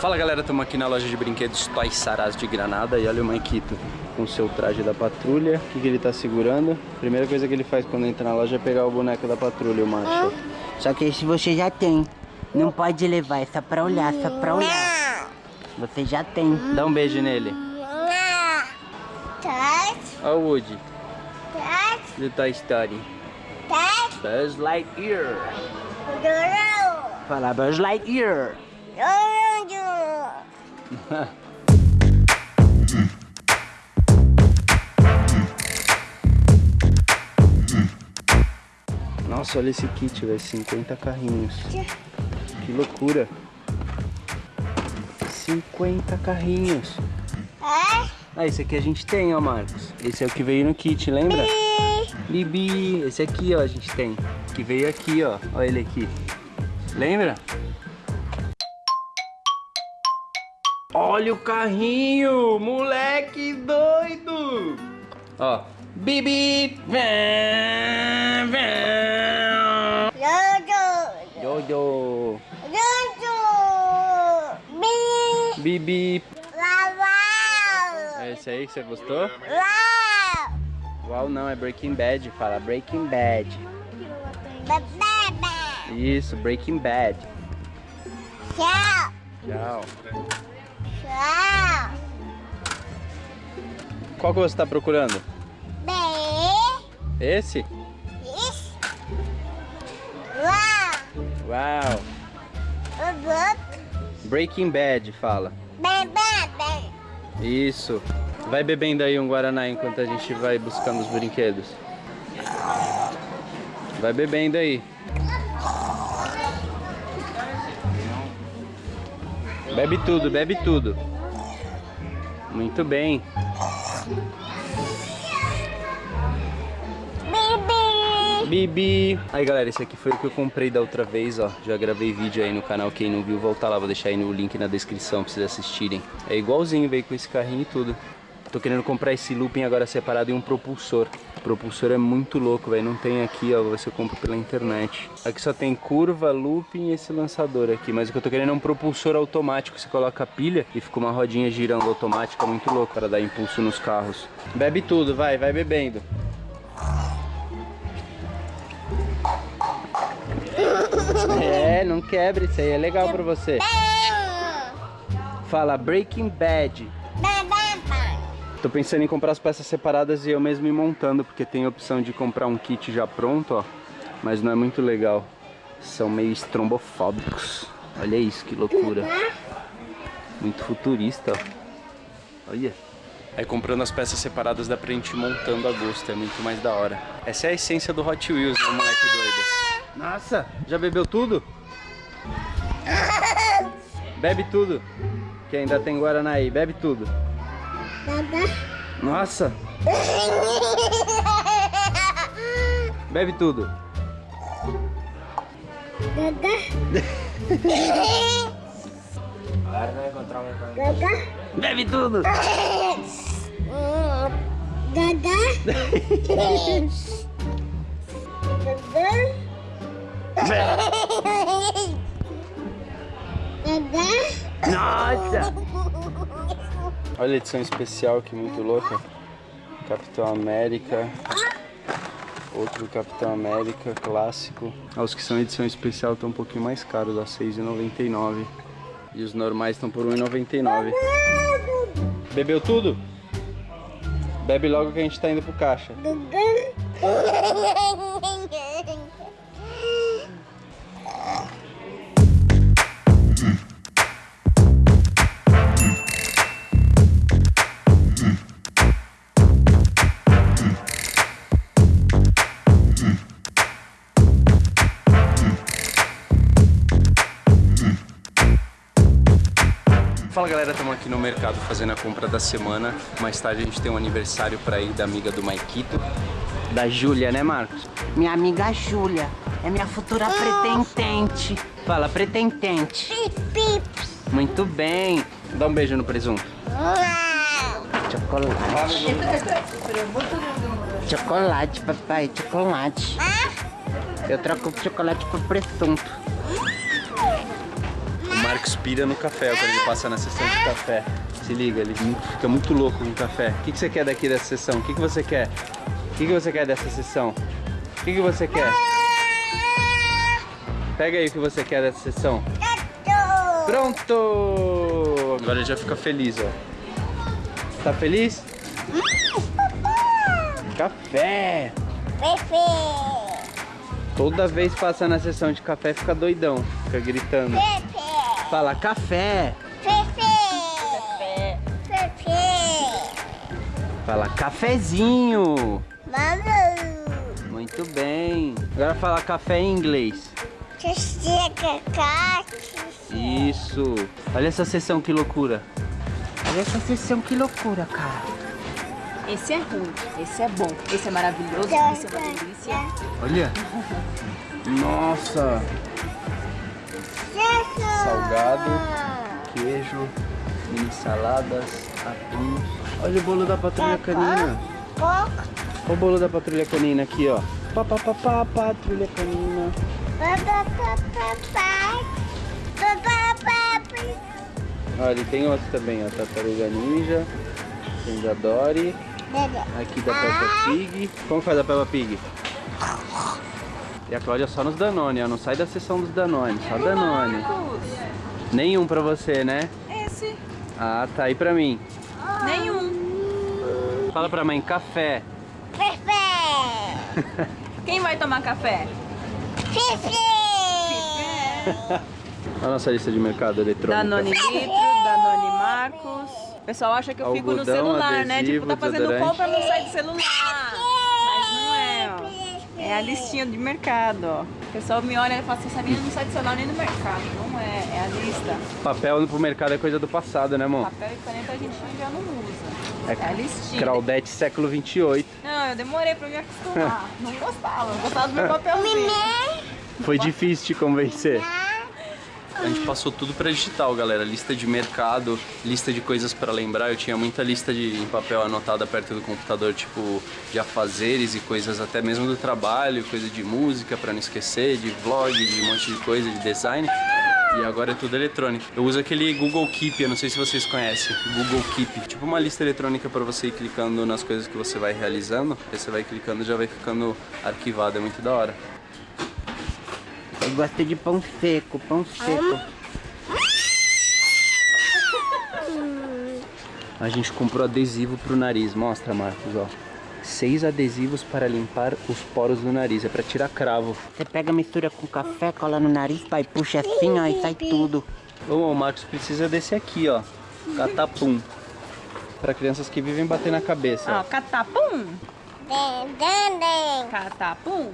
Fala galera, estamos aqui na loja de brinquedos Toys Saraz de Granada e olha o Maikito com seu traje da patrulha. O que, que ele tá segurando? Primeira coisa que ele faz quando entra na loja é pegar o boneco da patrulha, o macho. Só que esse você já tem. Não pode levar, é só pra olhar, só pra olhar. Você já tem. Dá um beijo nele. Olha o Woody do Toy Story. Buzz Lightyear. Fala Buzz Lightyear. Nossa, olha esse kit, velho. 50 carrinhos. Que loucura. 50 carrinhos. Ah, esse aqui a gente tem, ó, Marcos. Esse é o que veio no kit, lembra? Bibi. Esse aqui, ó, a gente tem. Que veio aqui, ó. Olha ele aqui. Lembra? Olha o carrinho! Moleque doido! Ó. Bibi! Jojo! Bibi! É esse aí que você gostou? Uau, não, é Breaking Bad. Fala Breaking Bad. Isso, Breaking Bad. Tchau. Tchau. Qual que você tá procurando? Bem. Esse? Isso. Uau. Uau! Breaking Bad, fala. Isso. Vai bebendo aí um Guaraná enquanto a gente vai buscando os brinquedos. Vai bebendo aí. Bebe tudo, bebe tudo. Muito bem. Bibi. Aí galera, esse aqui foi o que eu comprei da outra vez, ó. Já gravei vídeo aí no canal, quem não viu, volta lá, vou deixar aí no link na descrição pra vocês assistirem. É igualzinho, veio com esse carrinho e tudo. Tô querendo comprar esse looping agora separado e um propulsor. O propulsor é muito louco, velho. Não tem aqui, ó. Você compra pela internet. Aqui só tem curva, looping e esse lançador aqui. Mas o que eu tô querendo é um propulsor automático. Você coloca a pilha e fica uma rodinha girando automática. Muito louco para dar impulso nos carros. Bebe tudo, vai, vai bebendo. É, não quebre. Isso aí é legal pra você. Fala Breaking Bad. Tô pensando em comprar as peças separadas e eu mesmo ir montando, porque tem a opção de comprar um kit já pronto, ó. Mas não é muito legal. São meio estrombofóbicos. Olha isso, que loucura. Muito futurista, ó. Olha. Aí comprando as peças separadas dá pra gente ir montando a gosto, é muito mais da hora. Essa é a essência do Hot Wheels, né, moleque doido? Nossa, já bebeu tudo? Bebe tudo. Que ainda tem Guaraná aí, bebe tudo. Nossa, bebe tudo. Bebe tudo. Nossa. Olha a edição especial que muito louca. Capitão América. Outro Capitão América clássico. Ah, os que são edição especial estão um pouquinho mais caros, a R$ 6,99. E os normais estão por R$ 1,99. Bebeu tudo? Bebe logo que a gente tá indo pro caixa. galera, estamos aqui no mercado fazendo a compra da semana. Mais tarde a gente tem um aniversário para ir da amiga do Maikito. Da Júlia, né Marcos? Minha amiga Júlia. É minha futura pretendente. Fala, pretendente. Muito bem. Dá um beijo no presunto. Chocolate. Chocolate, papai, chocolate. Eu troco o chocolate por presunto. Marcos pira no café quando ele passa na sessão de café. Se liga, ele fica muito louco com café. O que, que você quer daqui dessa sessão? O que, que você quer? O que, que você quer dessa sessão? O que, que você quer? Pega aí o que você quer dessa sessão. Pronto! Agora ele já fica feliz, ó. Tá feliz? Café! Pepe. Toda vez passa na sessão de café fica doidão, fica gritando. Fala café! Pepe. Pepe. Fala cafezinho! Vamos. Muito bem. Agora fala café em inglês. Isso. Olha essa sessão que loucura. Olha essa sessão, que loucura, cara. Esse é ruim, esse é bom, esse é maravilhoso, esse é uma delícia. Olha. Nossa. Salgado, queijo, mini saladas, atum. Olha o bolo da patrulha canina. Olha o bolo da patrulha canina aqui, ó. Pá, pá, pá, pá, patrulha canina. Olha, tem outro também, ó. Tartaruga Ninja. Tem da Dory. Aqui da Peppa Pig. Como faz a Peppa Pig? E a Cláudia só nos Danone, ó. Não sai da sessão dos Danone, só Danone. Nenhum pra você, né? Esse, Ah, tá aí pra mim. nenhum. Fala pra mãe, café. Quem vai tomar café? Olha a nossa lista de mercado eletrônico. Danone Litro, Danone Marcos. O pessoal acha que eu fico no Algodão, celular, né? Tipo, tá adesivo, fazendo compra, não sai do celular. É, a listinha de mercado, ó. O pessoal me olha e fala assim, essa menina não sai do celular nem do mercado. Não é, é a lista. Papel pro mercado é coisa do passado, né, amor? Papel e caneta a gente já não usa. É É a listinha. Claudete século 28. Não, eu demorei pra me acostumar. Não gostava, não gostava do meu papelzinho. Foi difícil te convencer. A gente passou tudo para digital, galera. Lista de mercado, lista de coisas para lembrar. Eu tinha muita lista de em papel anotada perto do computador, tipo de afazeres e coisas até mesmo do trabalho, coisa de música para não esquecer, de vlog, de um monte de coisa, de design. E agora é tudo eletrônico. Eu uso aquele Google Keep, eu não sei se vocês conhecem. Google Keep. Tipo uma lista eletrônica para você ir clicando nas coisas que você vai realizando. Aí você vai clicando e já vai ficando arquivado. É muito da hora. Eu gosto de pão seco, pão seco. A gente comprou adesivo pro nariz. Mostra, Marcos, ó. Seis adesivos para limpar os poros do nariz. É para tirar cravo. Você pega, mistura com café, cola no nariz, pai, puxa assim, ó, e sai tudo. Ô, o Marcos precisa desse aqui, ó. Catapum. Para crianças que vivem bater na cabeça. Ó, catapum, catapum.